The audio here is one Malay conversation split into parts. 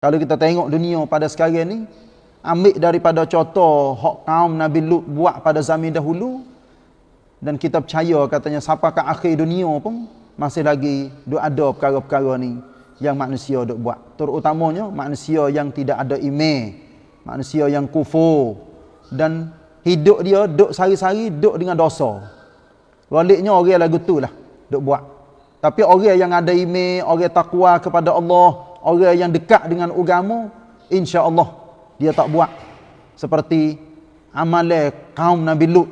Kalau kita tengok dunia pada sekarang ni, ambil daripada contoh hak kaum Nabi Lut buat pada zaman dahulu dan kita percaya katanya sampai ke akhir dunia pun masih lagi duk ada perkara-perkara ni yang manusia duk buat. Terutamanya manusia yang tidak ada iman, manusia yang kufur dan hidup dia duk sari-sari duk dengan dosa. Waliknya orang lagu tu lah duk buat. Tapi orang yang ada iman, orang takwa kepada Allah, orang yang dekat dengan agama, insya-Allah dia tak buat seperti amalan kaum Nabi Lut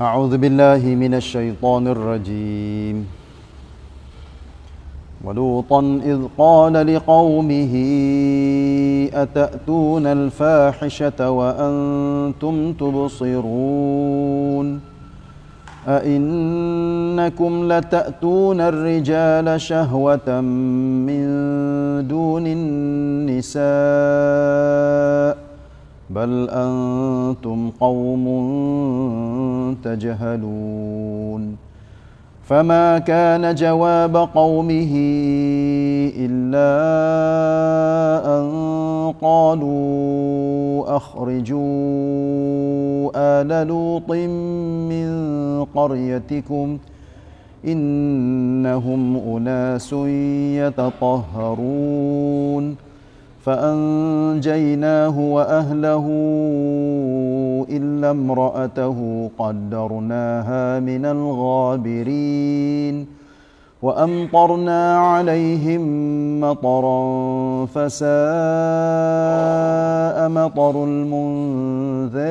أعوذ بالله من الشيطان الرجيم ولوطا إذ قال لقومه أتأتون الفاحشة وأنتم تبصرون؟ أئنكم لتأتون الرجال شهوة من دون النساء بل أنتم قوم تجهلون. فما كان جواب قومه إلا أن قالوا أخرجوا آل لوط من قريتكم إنهم أناس يتطهرون فأنجيناه وأهله إلا امرأته قدرناها من الغابرين وأمطرنا عليهم مطرا فساء مطر المنذرين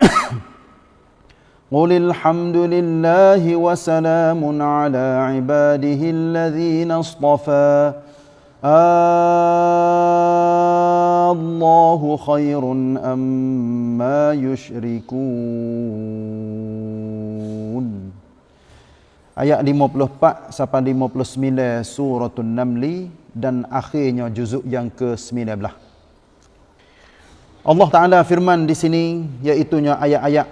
قل الحمد لله وسلام على عباده الذين اصطفى الله خير أما يشركون Ayat 54 sampai 59 suratul Namli dan akhirnya juzuk yang ke-19. Allah Taala firman di sini iaitu ayat-ayat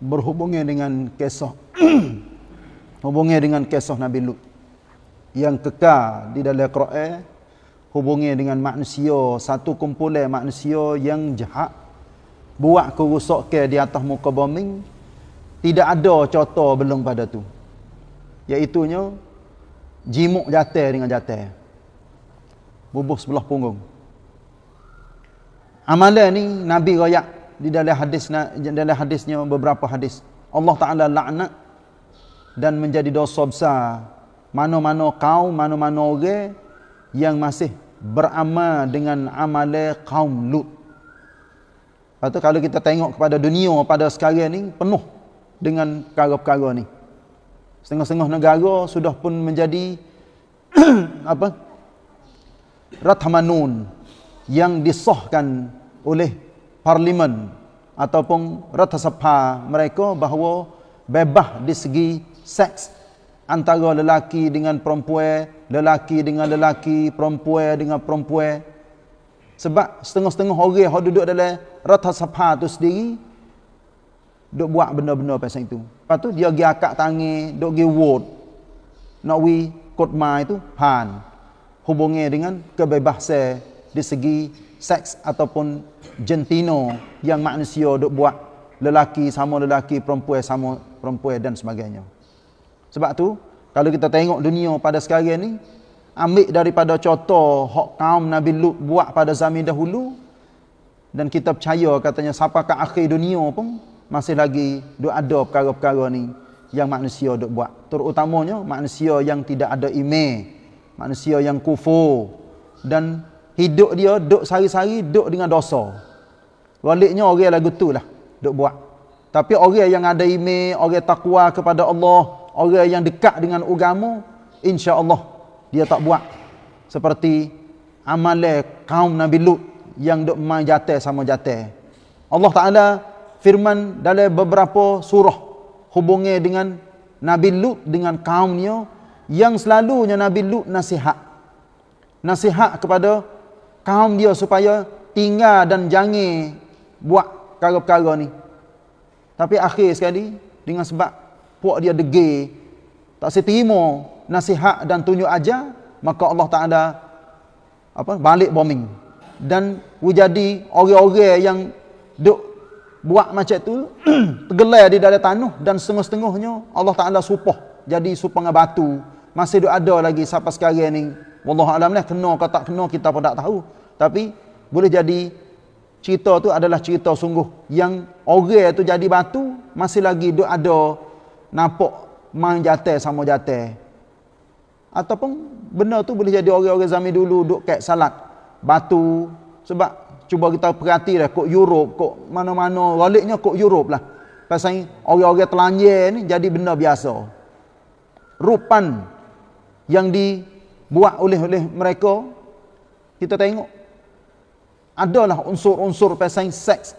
berhubungan dengan kisah hubungan dengan kisah Nabi Lut yang kekal di dalam Quran hubungi dengan manusia satu kumpulan manusia yang jahat buat kerusakan di atas muka bumi tidak ada contoh belum pada tu. Iaitu nya jimuk jatuh dengan jatuh bubuh sebelah punggung. Amalan ni nabi royak di dalam hadis dalam hadisnya beberapa hadis. Allah taala laknat dan menjadi dosa besar mana-mana kaum, mana-mana orang yang masih beramal dengan amalan kaum Lut. Tu kalau kita tengok kepada dunia pada sekarang ni penuh dengan perkara-perkara ni. Setengah-setengah negara sudah pun menjadi apa? Rathamanun yang disahkan oleh parlimen ataupun Ratha Sabha mereka bahawa bebas di segi seks antara lelaki dengan perempuan, lelaki dengan lelaki, perempuan dengan perempuan. Sebab setengah-setengah orang yang duduk dalam rata sapha tu sendiri duk buat benda-benda pasal itu. Lepas tu dia pergi akak tangi, duk pergi vote. Nak wi kotma itu pan. Hubungi dengan kebebasan di segi seks ataupun jentino yang manusia duk buat lelaki sama lelaki, perempuan sama perempuan dan sebagainya. Sebab tu kalau kita tengok dunia pada sekarang ni ambil daripada contoh hak kaum Nabi Lut buat pada zaman dahulu dan kita percaya katanya sampai ke akhir dunia pun masih lagi duk ada perkara-perkara ni yang manusia duk buat. Terutamanya manusia yang tidak ada iman, manusia yang kufur dan hidup dia duk sari-sari duk dengan dosa. Waliknya orang lagu tu lah duk buat. Tapi orang yang ada iman, orang takwa kepada Allah, orang yang dekat dengan agama insya-Allah dia tak buat seperti amalan kaum Nabi Lut yang dok main jatuh sama jatuh. Allah Taala firman dalam beberapa surah hubungnya dengan Nabi Lut dengan kaumnya yang selalunya Nabi Lut nasihat. Nasihat kepada kaum dia supaya tinggal dan jangan buat perkara-perkara ni. Tapi akhir sekali dengan sebab puak dia degil, tak seterima nasihat dan tunjuk ajar, maka Allah Taala apa balik bombing. Dan jadi orang-orang yang duk buat macam tu tergelar di dalam tanah dan setengah-setengahnya Allah Taala supah jadi supah dengan batu. Masih duk ada lagi sampai sekarang ni. Wallahu alam lah kena ke tak kena kita pun tak tahu. Tapi boleh jadi cerita tu adalah cerita sungguh yang orang tu jadi batu masih lagi duk ada nampak main jatuh sama jatuh ataupun benda tu boleh jadi orang-orang zaman dulu duk kat salat. Batu sebab cuba kita perhati lah kok Europe kok mana-mana galiknya kok Europe lah. Pasal orang-orang telanjir ni jadi benda biasa. Rupan yang dibuat oleh oleh mereka kita tengok. Adalah unsur-unsur pasal seks.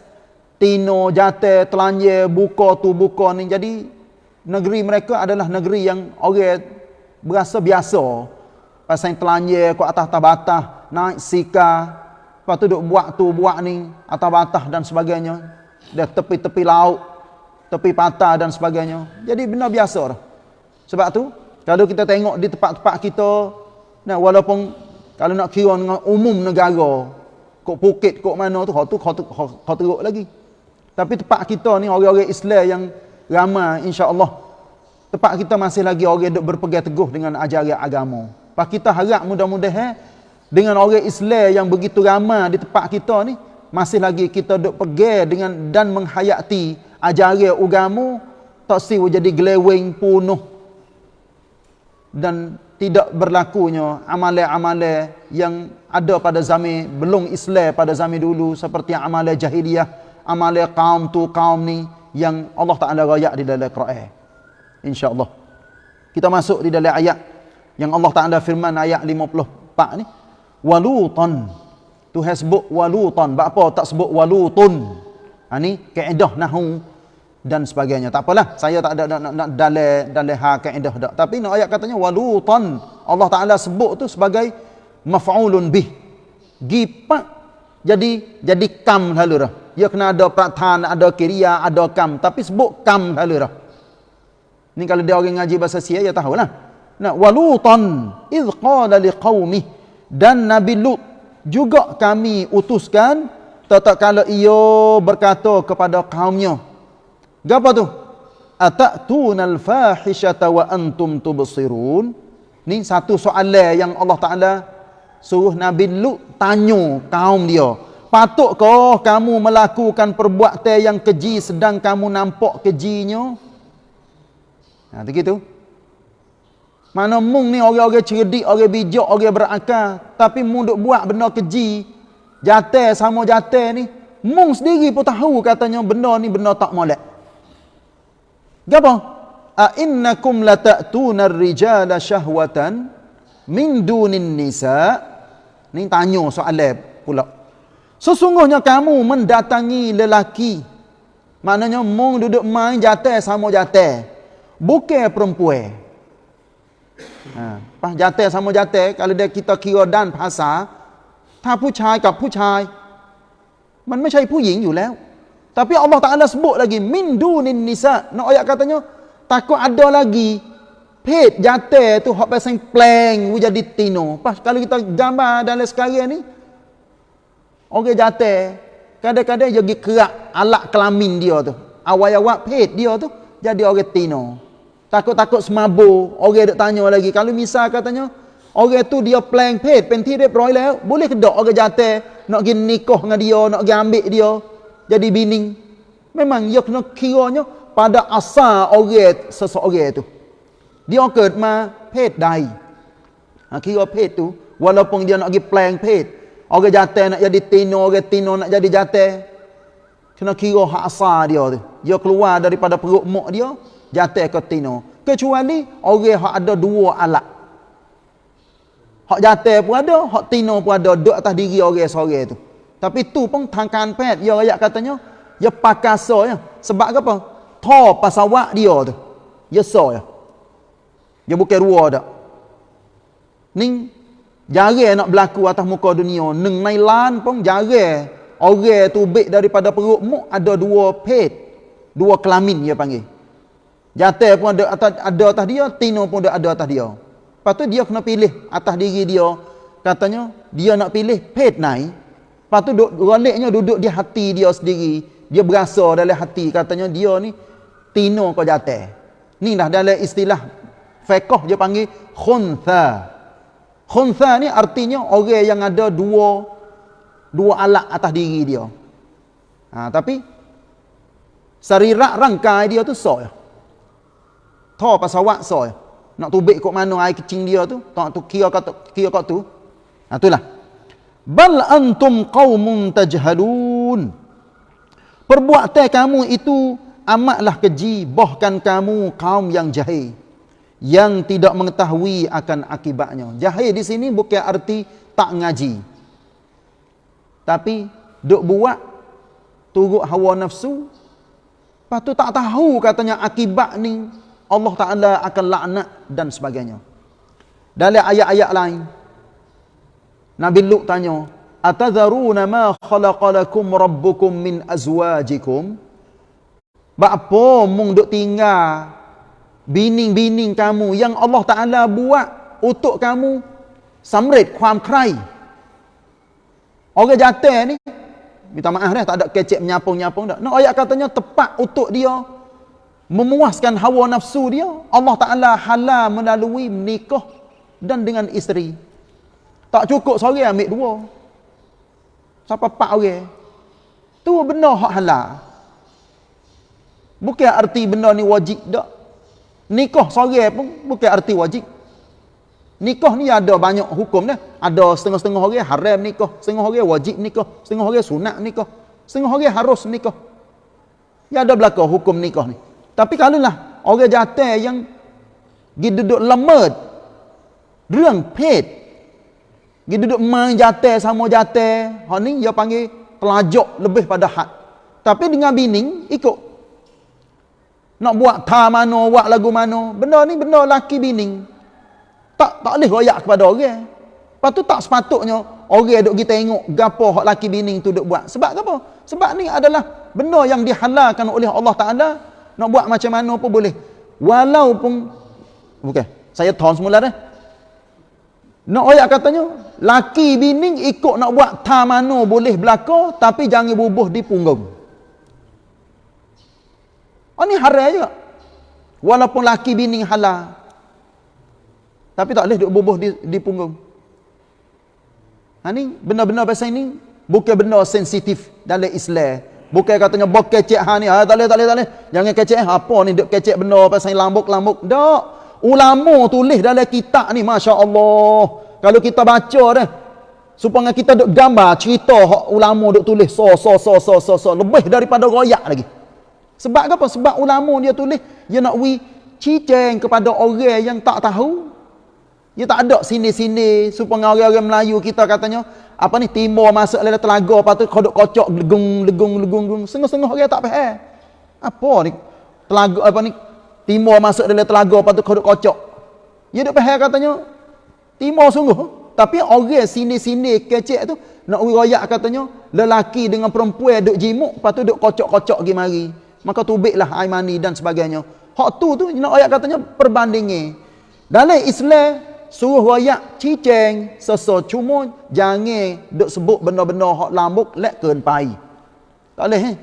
Tino jate telanjir buka tu buka ni. Jadi negeri mereka adalah negeri yang orang berasa biasa pasal telanjir kok atas tabatah naik sika. Lepas tu duk buat tu buat ni atas batah dan sebagainya. Dia tepi-tepi laut tepi patah dan sebagainya. Jadi benda biasa lah. sebab tu kalau kita tengok di tempat-tempat kita nah walaupun kalau nak kira dengan umum negara kok Phuket kok mana tu kau tu kau tu kau teruk lagi. Tapi tempat kita ni orang-orang Islam yang ramai insya-Allah. Tempat kita masih lagi orang duk berpegang teguh dengan ajaran agama. Pak kita harap mudah-mudahan dengan orang Islam yang begitu ramai di tempat kita ni masih lagi kita duk pergi dengan dan menghayati ajaran agama tak si jadi glewing penuh dan tidak berlakunya amalan-amalan yang ada pada zaman belum Islam pada zaman dulu seperti amalan jahiliyah amalan kaum tu kaum ni yang Allah Taala rayak di dalam Quran. Insyaallah. Kita masuk di dalam ayat yang Allah Taala firman ayat 54 ni. Walutan. Tuhan sebut walutan. Apa tak sebut walutun? Ha ni kaedah nahwu dan sebagainya. Tak apalah. Saya tak ada nak nak, nak dalil dalil ha kaedah dak. Tapi nak ayat katanya walutan. Allah Taala sebut tu sebagai maf'ulun bih. Gipak jadi jadi kam lalu dah dia kena ada prathan ada kiria ada kam. Tapi sebut kam lalu dah. Ni kalau dia orang ngaji bahasa sia ya tahulah. Nah walutan iz qala liqaumih dan Nabi Lut juga kami utuskan tetap kalau ia berkata kepada kaumnya. Apa tu? Atatunal fahishata wa antum tubsirun. Ni satu soalan yang Allah Taala suruh Nabi Lut tanya kaum dia patutkah kamu melakukan perbuatan yang keji sedang kamu nampak kejinya nah begitu mana mung ni orang-orang cerdik, orang bijak, orang berakal. Tapi mung duk buat benda keji. Jatuh sama jatuh ni. Mung sendiri pun tahu katanya benda ni benda tak molek. Gapa? A innakum lata'tuna ar-rijala syahwatan min dunin nisa. Ni tanya soalan pula. Sesungguhnya kamu mendatangi lelaki. Maknanya mung duduk main jatuh sama jatuh. Bukan perempuan. Ha, pas jatuh sama jatuh, kalau dia kita kira dan bahasa, ta ผู้ชายกับผู้ชาย มันไม่ใช่ผู้หญิงอยู่แล้ว tapi Allah Taala sebut lagi min dunin nisa nak ayat katanya takut ada lagi เพศ jatuh tu hak pasal pleng jadi tino pas kalau kita gambar dalam sekarang ni Orang jatuh, kadang-kadang dia pergi kerak alat kelamin dia tu. Awal-awal pet dia tu, jadi orang tino. Takut-takut semabur, orang duk tanya lagi. Kalau misal katanya, orang tu dia plan pet, penti dia peroi lah. Boleh ke tak orang jatuh, nak pergi nikah dengan dia, nak pergi ambil dia, jadi bining. Memang dia kena kiranya pada asal orang seseorang tu. Dia kena pet dai. Ha, kira pet tu, walaupun dia nak pergi plan pet, orang jatuh nak jadi tino, orang tino nak jadi jatuh, kena kira hak asal dia tu. Dia keluar daripada perut mak dia, jatuh ke tino. Kecuali orang hak ada dua alat. Hak jatuh pun ada hak tino pun ada. Duduk atas diri orang seorang tu. Tapi tu pun tangkan pet. Dia ayat katanya dia pakasa ya. Sebab apa? Tho pasawak dia tu. Dia so ya. Dia bukan dua dak. Ni Jarang nak berlaku atas muka dunia. Neng nailan pun jarang. Orang tu baik daripada perut muk ada dua pet. Dua kelamin dia panggil. Jatuh pun ada atas, ada atas dia, tino pun ada, ada atas dia. Lepas tu dia kena pilih atas diri dia. Katanya, dia nak pilih pet naik. Lepas tu roliknya duduk di hati dia sendiri. Dia berasa dalam hati. Katanya dia ni tino kau jatuh. Ni dah dalam istilah fekoh dia panggil khuntha. Khuntha ni artinya orang yang ada dua dua alat atas diri dia. Ha, tapi sarirak rangkai dia tu so ya. Tho pasawak so. Nak tubik kok mana air kecing dia tu, tak tu kira kat kira kat tu. Ha itulah. Bal antum qaumun tajhalun. Perbuatan kamu itu amatlah keji, bahkan kamu kaum yang jahil yang tidak mengetahui akan akibatnya. Jahil di sini bukan arti tak ngaji. Tapi duk buat turut hawa nafsu, lepas tu tak tahu katanya akibat ni Allah Taala akan laknat dan sebagainya. Dalam ayat-ayat lain Nabi Lut tanya, "Atadharuna ma khalaqalakum rabbukum min azwajikum?" Bapa mung duk tinggal bining-bining kamu yang Allah Taala buat untuk kamu samrit kuam krai. Orang jatuh ni minta maaf dah tak ada kecek menyapung-nyapung dak. Nak ayat katanya tepat untuk dia memuaskan hawa nafsu dia. Allah Taala halal melalui menikah dan dengan isteri. Tak cukup seorang ambil dua. Siapa pak orang? Tu benda hak halal. Bukan arti benda ni wajib dak. Nikah seorang pun bukan arti wajib. Nikah ni ada banyak hukum dah. Ada setengah-setengah orang haram nikah, setengah orang wajib nikah, setengah orang sunat nikah, setengah orang harus nikah. Ya ada belaka hukum nikah ni. Tapi kalau lah orang jatuh yang pergi duduk lemut, reng pet, pergi duduk main jatuh sama jatuh, hak ni dia panggil telajak lebih pada had. Tapi dengan bining ikut nak buat ta mana, buat lagu mana. Benda ni benda laki bining. Tak tak boleh royak kepada orang. Lepas tu tak sepatutnya orang duk kita tengok gapo hak laki bining tu duk buat. Sebab apa? Sebab ni adalah benda yang dihalalkan oleh Allah Taala. Nak buat macam mana pun boleh. Walaupun okey, saya tahun semula dah. Nak ayat katanya, laki bining ikut nak buat ta mana boleh berlaku tapi jangan bubuh di punggung. Oh ni haram juga. Walaupun laki bini halal. Tapi tak boleh duk bubuh di, di punggung. Ha ni benda-benda pasal ini bukan benda sensitif dalam Islam. Bukan katanya bok kecek ha ni. Ha tak boleh tak boleh tak boleh. Jangan kecek apa ni duk kecek benda pasal lambuk-lambuk. Tak. Ulama tulis dalam kitab ni masya-Allah. Kalau kita baca dah supaya kita duk gambar cerita hak ulama duk tulis so so so so so, so. lebih daripada royak lagi. Sebab apa? Sebab ulama dia tulis dia nak wi ciceng kepada orang yang tak tahu. Dia tak ada sini-sini supaya orang-orang Melayu kita katanya apa ni timur masuk dalam telaga lepas tu kodok kocok legung legung legung legung sengah-sengah orang tak faham. Apa ni? Telaga apa ni? Timur masuk dalam telaga lepas tu kodok kocok. Dia duk faham katanya timur sungguh. Tapi orang sini-sini kecek tu nak royak katanya lelaki dengan perempuan duk jimuk lepas tu duk kocok-kocok pergi mari maka tubiklah air mani dan sebagainya. Hak tu tu nak ayat katanya perbandingi. Dalam Islam suruh royak ciceng seso cuma jangan duk sebut benda-benda hak lambuk lek keun pai. Tak boleh eh.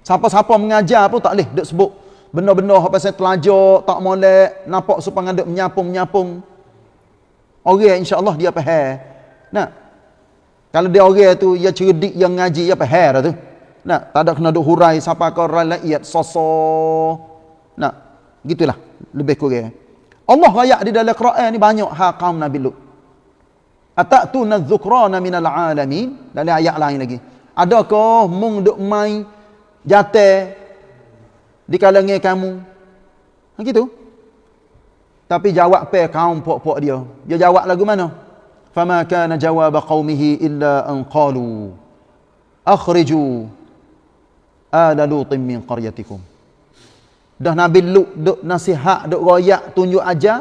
Siapa-siapa mengajar pun tak boleh duk sebut benda-benda hak pasal telajak, tak molek, nampak supaya duk menyapung-menyapung. Orang insya-Allah dia faham. Nah. Kalau dia orang tu dia cerdik yang ngaji dia faham tu. Nah, tak ada kena duk hurai siapa kau rakyat soso. Nah, gitulah lebih kurang. Allah rakyat di dalam Quran ni banyak hak kaum Nabi Lut. Atatuna dzukrana minal alamin dalam ayat lain lagi. Adakah mung duk mai jatuh di kalangan kamu? Ha gitu. Tapi jawab pe kaum pok-pok dia. Dia jawab lagu mana? Fama kana jawab qaumihi illa an qalu akhriju ala lutim min qaryatikum dah nabi lut duk nasihat duk royak tunjuk aja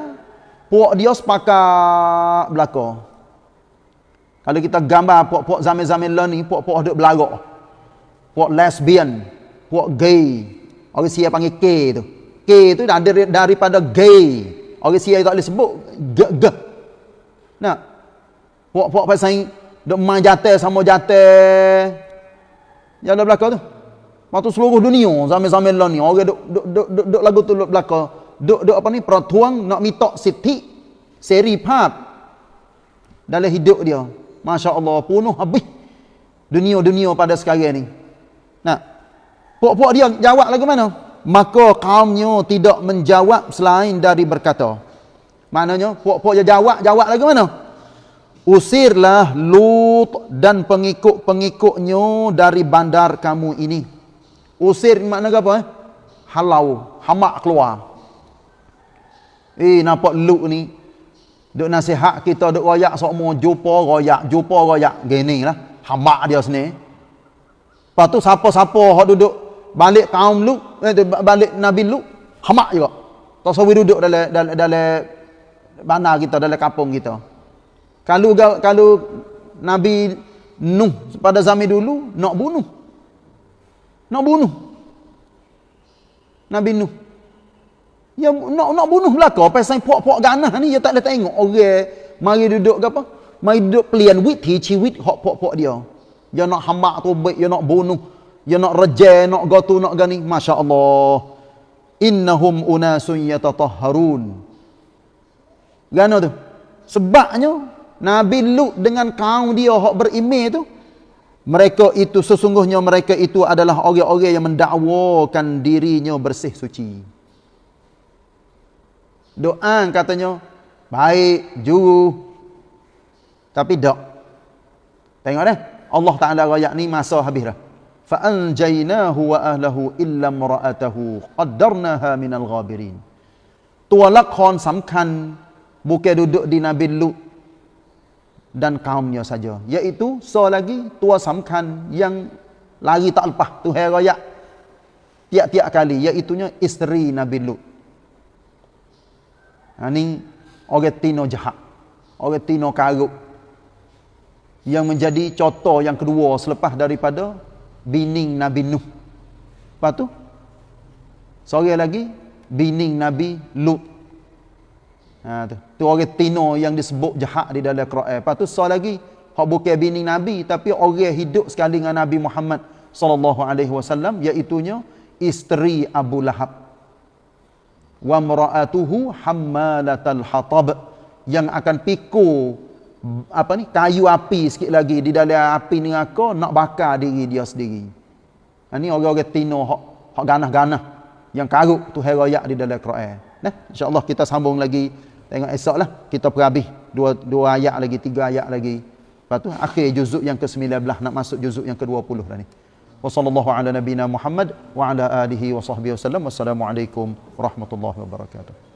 puak dia sepakat belaka Kalau kita gambar puak-puak zaman-zaman lah ni, puak-puak duk belagak. Puak lesbian, puak gay. Orang Sia panggil K tu. K tu dari, daripada gay. Orang Sia tak boleh sebut g g. Nah. Puak-puak pasal duk main jatuh sama jatuh. Yang ada belakang tu. Waktu seluruh dunia zaman-zaman lah ni orang duk duk duk duk, duk lagu tu duk belakang. Duk duk apa ni peratuang nak minta siti seri pap dalam hidup dia. Masya Allah, penuh habis dunia-dunia pada sekarang ni. Nah, puak-puak dia jawab lagu mana? Maka kaumnya tidak menjawab selain dari berkata. Maknanya, puak-puak dia jawab, jawab lagu mana? Usirlah Lut dan pengikut-pengikutnya dari bandar kamu ini. Usir makna apa? Eh? Halau, hamak keluar. Eh, nampak Lut ni, Duk nasihat kita duk royak semua jumpa royak, jumpa royak gini lah. Hamak dia sini. Lepas tu siapa-siapa hok duduk balik kaum lu, eh, balik Nabi lu, hamak juga. Tak sawi duduk dalam dalam dalam bandar kita, dalam kampung kita. Kalau kalau Nabi Nuh pada zaman dulu nak bunuh. Nak bunuh. Nabi Nuh Ya nak nak bunuh belaka pasal puak-puak ganah ni dia tak ada tengok orang mari duduk ke apa? Mari duduk pelian wit hi chi wit hok puak-puak dia. Dia nak hamak tu baik, dia nak bunuh, dia nak reje, nak gotu, nak gani. Masya-Allah. Innahum unasun yatatahharun. Gano tu? Sebabnya Nabi Lut dengan kaum dia hok berimej tu mereka itu sesungguhnya mereka itu adalah orang-orang yang mendakwakan dirinya bersih suci. Doa katanya baik juru tapi dak. Tengok dah. Allah Taala royak ni masa habis dah. Fa anjaynahu wa ahlihi illa imra'atahu qaddarnaha minal ghabirin. Tua lakon สำคัญ bukan duduk di Nabi Lut dan kaumnya saja. Iaitu so lagi tua samkan yang lari tak lepas tu heraya tiap-tiap kali iaitunya isteri Nabi Lut. Ha, Ini orang tino jahat. Orang tino karuk. Yang menjadi contoh yang kedua selepas daripada bining Nabi Nuh. Lepas tu, seorang lagi, bining Nabi Lut. Ha, tu. tu orang tino yang disebut jahat di dalam Quran. Lepas tu, seorang lagi, hak bukan bining Nabi, tapi orang hidup sekali dengan Nabi Muhammad sallallahu alaihi wasallam iaitunya isteri Abu Lahab wa mar'atuhu hammalatal hatab yang akan pikul apa ni kayu api sikit lagi di dalam api neraka nak bakar diri dia sendiri. Ha ni orang-orang tino hak hak ganah-ganah yang karuk tu herayak di dalam Quran. Nah, insya-Allah kita sambung lagi Tengok esok lah kita perhabis dua, dua ayat lagi, tiga ayat lagi. Lepas tu akhir juzuk yang ke-19 nak masuk juzuk yang ke-20 dah ni. Wassalamualaikum warahmatullahi wabarakatuh.